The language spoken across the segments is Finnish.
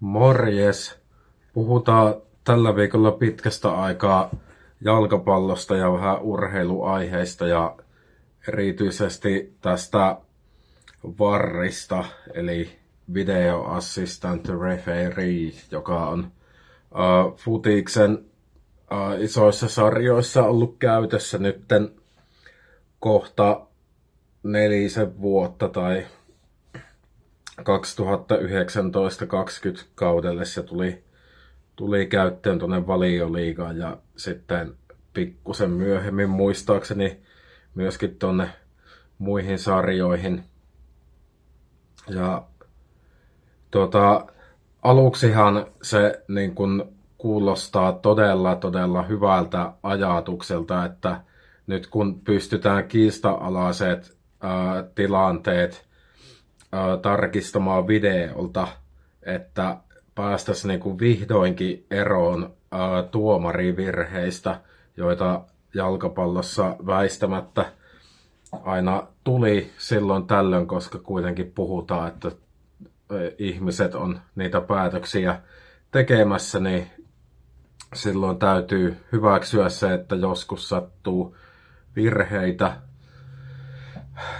Morjes! Puhutaan tällä viikolla pitkästä aikaa jalkapallosta ja vähän urheiluaiheista ja erityisesti tästä VARista, eli Video Assistant Referee, joka on uh, Futiksen uh, isoissa sarjoissa ollut käytössä nytten kohta nelisen vuotta tai 2019-2020 kaudelle se tuli, tuli käyttöön tuonne valioliigaan ja sitten pikkusen myöhemmin muistaakseni myöskin tuonne muihin sarjoihin. Ja tuota, aluksihan se niin kun kuulostaa todella todella hyvältä ajatukselta, että nyt kun pystytään kiista-alaiset ää, tilanteet tarkistamaan videolta, että päästäisiin niinku vihdoinkin eroon tuomarivirheistä, joita jalkapallossa väistämättä aina tuli silloin tällöin, koska kuitenkin puhutaan, että ihmiset on niitä päätöksiä tekemässä, niin silloin täytyy hyväksyä se, että joskus sattuu virheitä.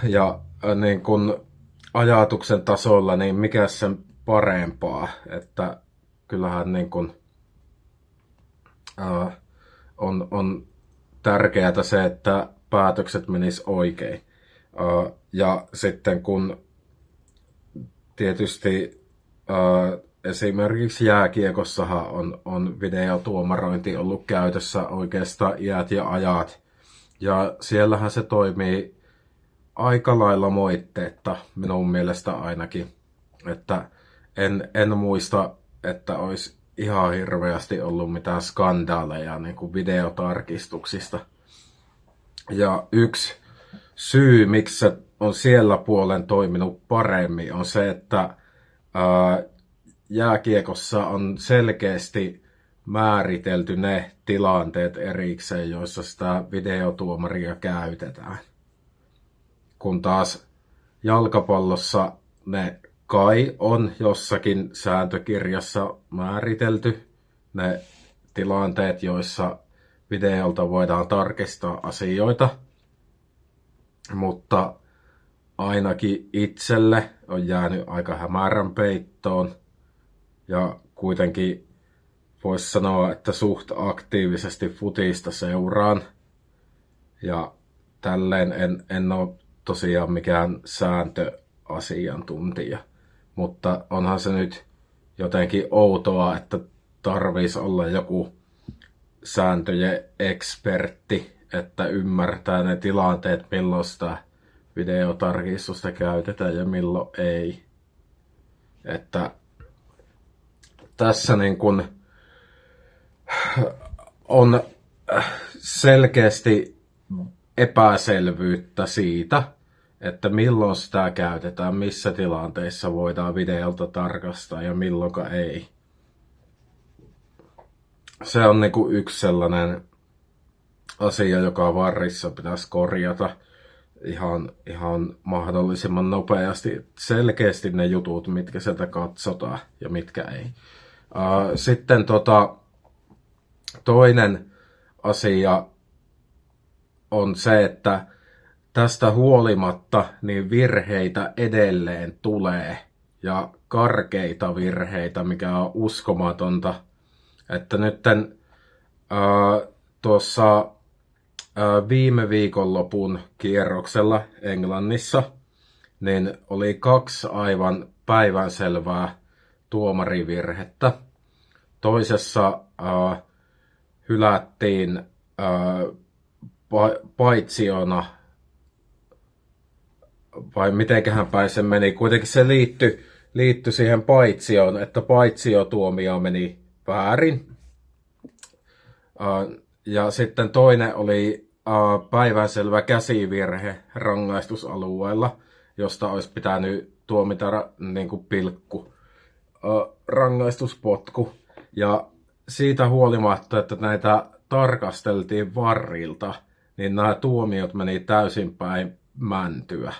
Ja niin kun ajatuksen tasolla, niin mikä sen parempaa, että kyllähän niin kun, ää, on, on tärkeää se, että päätökset menis oikein. Ää, ja sitten kun tietysti ää, esimerkiksi jääkiekossahan on, on videotuomarointi ollut käytössä oikeastaan iät ja ajat. Ja siellähän se toimii aika lailla moitteetta minun mielestä ainakin. Että en, en muista, että olisi ihan hirveästi ollut mitään skandaaleja niin kuin videotarkistuksista. Ja yksi syy, miksi se on siellä puolen toiminut paremmin, on se, että ää, jääkiekossa on selkeästi määritelty ne tilanteet erikseen, joissa sitä videotuomaria käytetään kun taas jalkapallossa ne kai on jossakin sääntökirjassa määritelty ne tilanteet, joissa videolta voidaan tarkistaa asioita, mutta ainakin itselle on jäänyt aika hämärän peittoon ja kuitenkin voisi sanoa, että suht aktiivisesti futista seuraan. Ja tälleen en, en ole tosiaan mikään sääntöasiantuntija, mutta onhan se nyt jotenkin outoa, että tarvitsisi olla joku sääntöjen ekspertti, että ymmärtää ne tilanteet, milloin sitä videotarkistusta käytetään ja milloin ei. Että tässä niin kun on selkeästi epäselvyyttä siitä, että milloin sitä käytetään, missä tilanteissa voidaan videolta tarkastaa ja milloin ei. Se on niinku yksi sellainen asia, joka varrissa pitäisi korjata ihan, ihan mahdollisimman nopeasti. Selkeästi ne jutut, mitkä sieltä katsotaan ja mitkä ei. Sitten tota, toinen asia on se, että tästä huolimatta niin virheitä edelleen tulee ja karkeita virheitä, mikä on uskomatonta. Että nyt tuossa viime viikonlopun kierroksella Englannissa niin oli kaksi aivan päivänselvää tuomarivirhettä. Toisessa ää, hylättiin ää, paitsiona vai mitenköhän päin se meni. Kuitenkin se liittyi, liittyi siihen paitsioon, että paitsiotuomio meni väärin. Ja sitten toinen oli päivänselvä käsivirhe rangaistusalueella, josta olisi pitänyt tuomita niin kuin pilkku rangaistuspotku. Ja siitä huolimatta, että näitä tarkasteltiin varrilta, niin nämä tuomiot meni täysin päin mäntyä.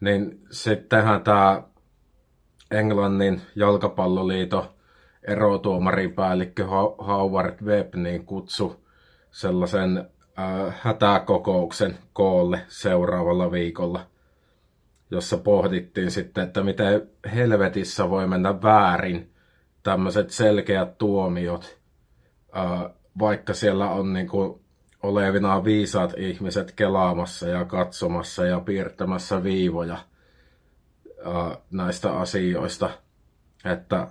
Niin sittenhän tämä Englannin jalkapalloliiton erotuomaripäällikkö Howard Webb niin kutsu sellaisen äh, hätäkokouksen koolle seuraavalla viikolla, jossa pohdittiin sitten, että miten helvetissä voi mennä väärin tämmöiset selkeät tuomiot, äh, vaikka siellä on niin kuin olevina viisaat ihmiset kelaamassa ja katsomassa ja piirtämässä viivoja äh, näistä asioista. Että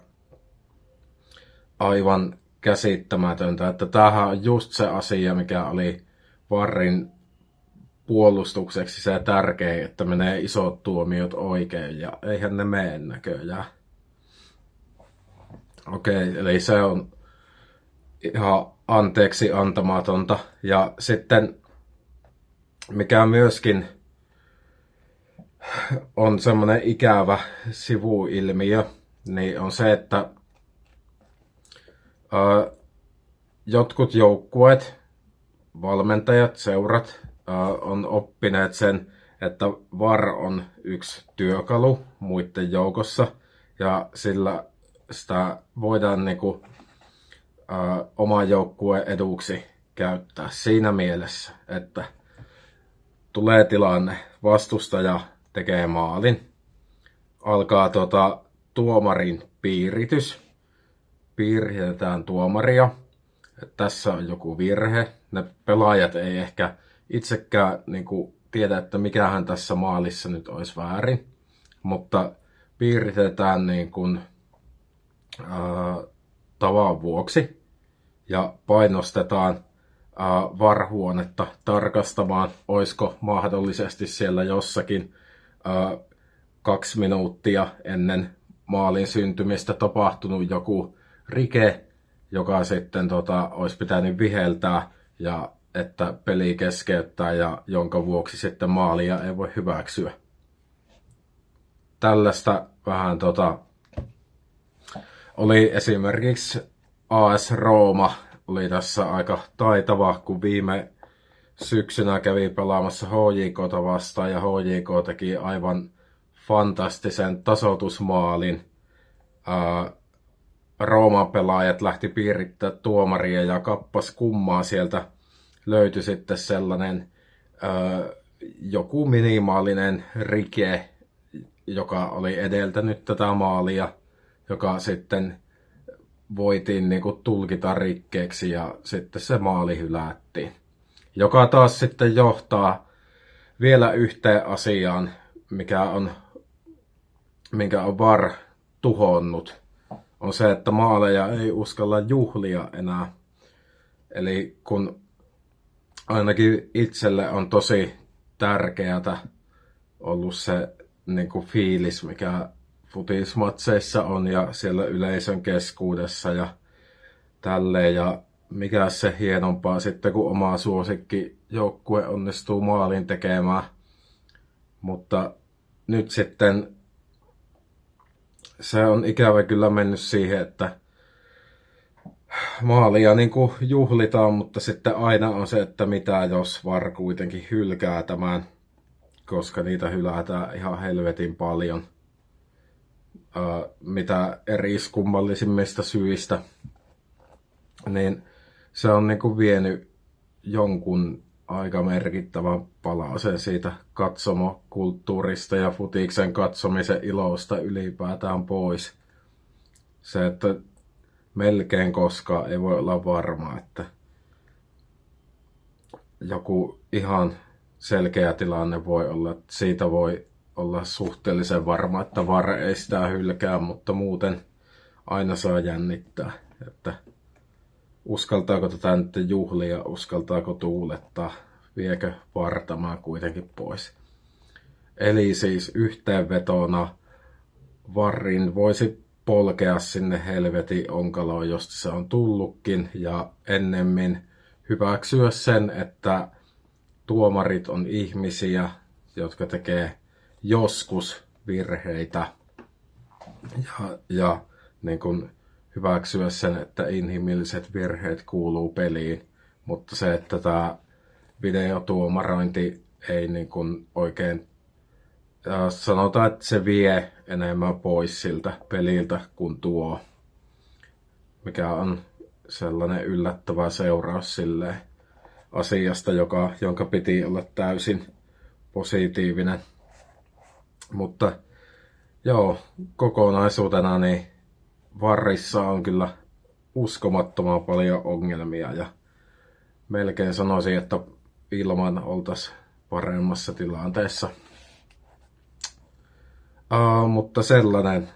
aivan käsittämätöntä, että tämähän on just se asia, mikä oli Varrin puolustukseksi se tärkein, että menee isot tuomiot oikein ja eihän ne mene näköjään. Okei, okay, eli se on ihan anteeksi antamatonta. Ja sitten mikä myöskin on semmoinen ikävä sivuilmiö, niin on se, että jotkut joukkueet, valmentajat, seurat on oppineet sen, että VAR on yksi työkalu muiden joukossa ja sillä sitä voidaan niinku, ää, oman joukkueen eduksi käyttää siinä mielessä, että tulee tilanne, vastustaja tekee maalin, alkaa tota, tuomarin piiritys, piirretään tuomaria, että tässä on joku virhe. Ne pelaajat ei ehkä itsekään niin kuin, tiedä, että mikähän tässä maalissa nyt olisi väärin, mutta piiritetään niin kuin, tavan vuoksi ja painostetaan ää, varhuonetta tarkastamaan, olisiko mahdollisesti siellä jossakin ää, kaksi minuuttia ennen maalin syntymistä tapahtunut joku rike, joka sitten tota, olisi pitänyt viheltää ja että peli keskeyttää ja jonka vuoksi sitten maalia ei voi hyväksyä. Tällaista vähän tota, oli esimerkiksi AS Rooma oli tässä aika taitava, kun viime syksynä kävi pelaamassa HJKta vastaan ja HJK teki aivan fantastisen tasoitusmaalin. Ää, Rooman pelaajat lähti piirittää tuomaria ja kappas kummaa sieltä löytyi sitten sellainen ö, joku minimaalinen rike, joka oli edeltänyt tätä maalia, joka sitten voitiin niin kuin tulkita rikkeeksi ja sitten se maali hylättiin. Joka taas sitten johtaa vielä yhteen asiaan, mikä on, minkä on VAR tuhonnut on se, että maaleja ei uskalla juhlia enää. Eli kun ainakin itselle on tosi tärkeätä ollut se niin kuin fiilis, mikä futismatseissa on ja siellä yleisön keskuudessa ja tälleen. Ja mikä se hienompaa sitten, kun oma suosikki joukkue onnistuu maalin tekemään. Mutta nyt sitten se on ikävä kyllä mennyt siihen, että maalia niin kuin juhlitaan, mutta sitten aina on se, että mitä jos VAR kuitenkin hylkää tämän, koska niitä hylätään ihan helvetin paljon. Mitä eri syistä, niin se on niin kuin vienyt jonkun aika merkittävä palasen siitä katsomokulttuurista ja futiksen katsomisen ilosta ylipäätään pois. Se, että melkein koskaan ei voi olla varma, että joku ihan selkeä tilanne voi olla, että siitä voi olla suhteellisen varma, että var ei sitä hylkää, mutta muuten aina saa jännittää, että uskaltaako tätä nyt juhlia, uskaltaako tuulettaa, viekö vartamaa kuitenkin pois. Eli siis yhteenvetona varrin voisi polkea sinne helvetin onkaloon, josta se on tullutkin, ja ennemmin hyväksyä sen, että tuomarit on ihmisiä, jotka tekee joskus virheitä, ja, ja niin kuin hyväksyä sen, että inhimilliset virheet kuuluu peliin, mutta se, että tämä videotuomarointi ei niin kuin oikein sanotaan, että se vie enemmän pois siltä peliltä kuin tuo, mikä on sellainen yllättävä seuraus sille asiasta, joka, jonka piti olla täysin positiivinen. Mutta joo, kokonaisuutena niin varrissa on kyllä uskomattoman paljon ongelmia ja melkein sanoisin, että ilman oltaisiin paremmassa tilanteessa. Uh, mutta sellainen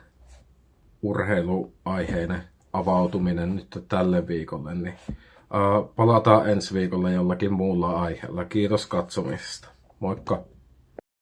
urheiluaiheinen avautuminen nyt tälle viikolle, niin uh, palataan ensi viikolla jollakin muulla aiheella. Kiitos katsomisesta. Moikka!